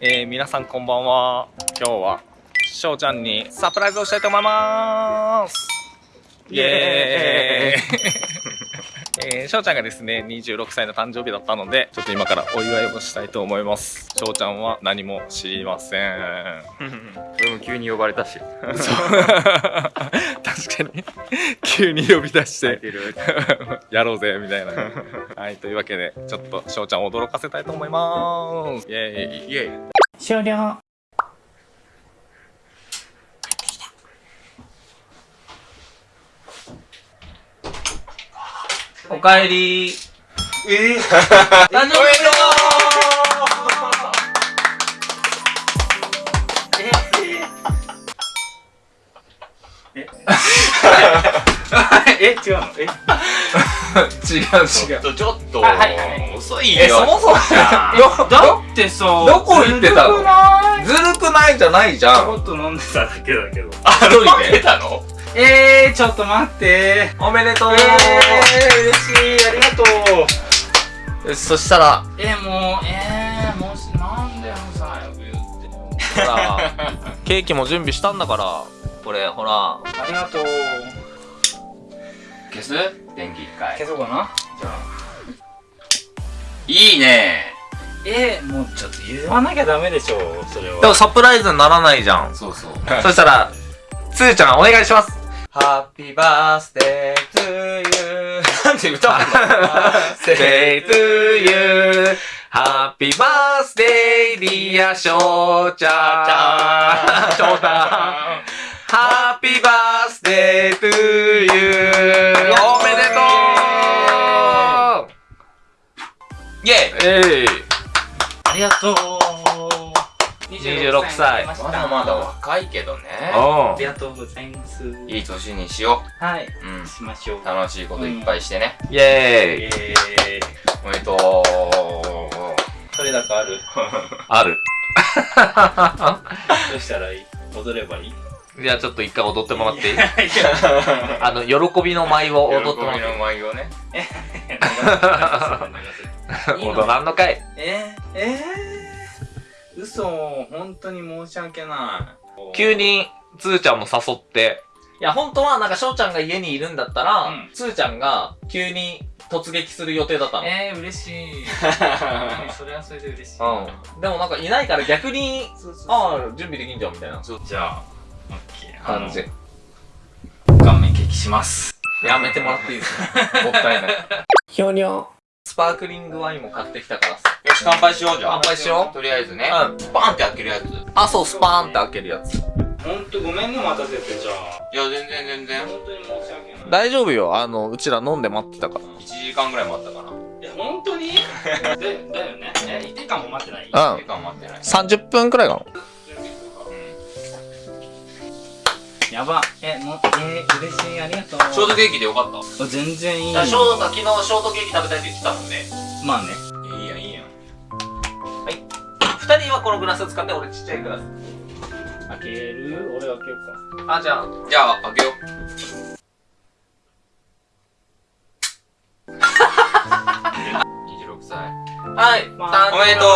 えー、皆さんこんばんは。今日はしょうちゃんにサプライズをしたいと思います。イエーイ。えー、しょうちゃんがですね26歳の誕生日だったのでちょっと今からお祝いをしたいと思います。しょうちゃんは何も知りません。俺も急に呼ばれたし。そう。確かに。急に呼び出して。やろうぜみたいな。はいというわけでちょっとしょうちゃんを驚かせたいと思います。イエーイ。イエーイ。終了おかえり。えー、誕生日え？え？違うの？え？違う違う。ちょっと、はいはいはい、遅いよ。えそもそもだってさどこ行ってたの？ずるくない？じゃないじゃん。ちょっと飲んでただけだけど。あ一人でたの？えー、ちょっと待って。おめでとう。えー、嬉しい。ありがとう。そしたら。えー、もうえー、もうなんでもさよく言って。ほら。ケーキも準備したんだからこれほら。ありがとう。消す？電気一回。消そうかな。じゃあ。いいね。えー、もうちょっと言わなきゃダメでしょそれは。でもサプライズにならないじゃん。そうそう。そしたらつーちゃんお願いしますハッピーバースデートゥーユーなんで歌うのハッピーバースデートゥーユーハッピーバースデーディアショーちゃんショーちゃんハッピーバースデートゥーユーおめでとう!イェイありがとう26歳。まだまだ若いけどね。ありがとうございます。いい年にしよう。はい。うん。しましょう。楽しいこといっぱいしてね、イエーイ。おめでとう。取れ高ある？ある。どうしたらいい？踊ればいい？じゃあちょっと一回踊ってもらっていい？あの、喜びの舞を踊ってもらって喜びの舞をね。踊らんのかい。えー、えー嘘、本当に申し訳ない。急に、つーちゃんも誘って。いや、本当はなんか、しょうちゃんが家にいるんだったら、うん、つーちゃんが急に突撃する予定だったの。えー、嬉しい。それはそれで嬉しい。うん。でもなんかいないから逆に、ああ、準備できんじゃんみたいな。じゃあ、オッケー。感じ。顔面ケーキします。やめてもらっていいですか？もったいない。ひょにょ。スパークリングワインも買ってきたからさ。よし、乾杯しようじゃあ。乾杯しよう。とりあえずね。うん。スパーンって開けるやつ。あ、そう、スパーンって開けるやつ。ほんとごめんね、待たせて、じゃあ。いや、全然全然。本当に申し訳ない。大丈夫よ。あの、うちら飲んで待ってたから。1時間ぐらい待ったかな。え、本当に？で、だよね。え、1時間も待ってない？うん。1時間待ってない。30分くらいかな。やば。え、もえー、嬉しい、ありがとう。ショートケーキでよかった全然いい。ショート、昨日ショートケーキ食べたいって言ってたもんね。まあね。このグラス使って、俺ちっちゃいグラス。開ける？俺開けようか。あ、じゃあ。じゃあ、開けよう。26歳。はい。まあ、おめでと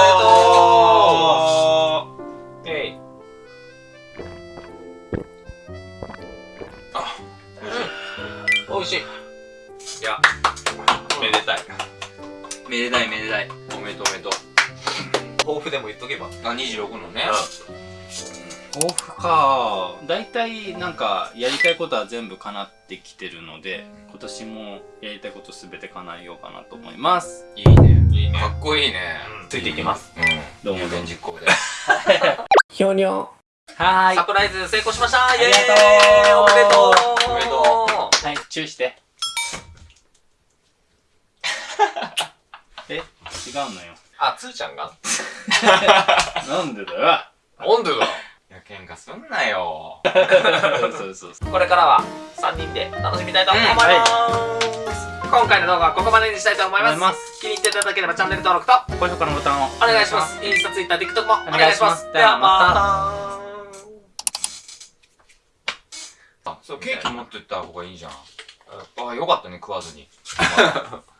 うえい。あ、おいしい。いや、めでたい。めでたいめでたい。おめでとうおめでとう。抱負でも言っとけば。あ、26のね。抱負か。大体なんかやりたいことは全部叶ってきてるので今年もやりたいことすべて叶えようかなと思います。いいね。いいね。かっこいいね、うん、ついていきます。うん。どうも現実行でひょにょはい。サプライズ成功しました。ありがとう。おめでとう。おめでとう。はいチューして。え違うのよ。あつーちゃんが？なんでだよ。なんでだいや喧嘩すんなよ。そうそうこれからは3人で楽しみたいと思います、うんはい、今回の動画はここまでにしたいと思います。気に入っていただければチャンネル登録と高評価のボタンを。お願いします。インスタ、ツイッター、TikTok もお願いします。ではまた。あそうケーキ持ってった方がいいじゃん。あよかったね食わずに